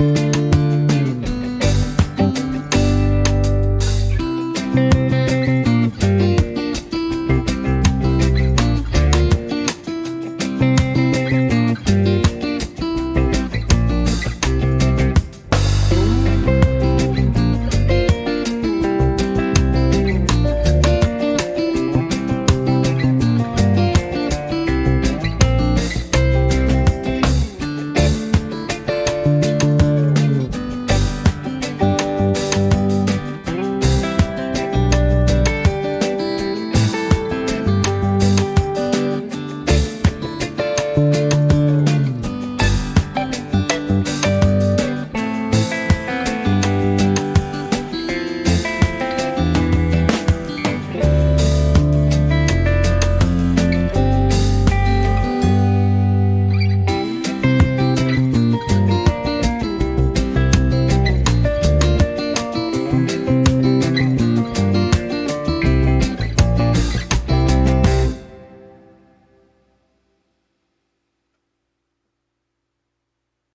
you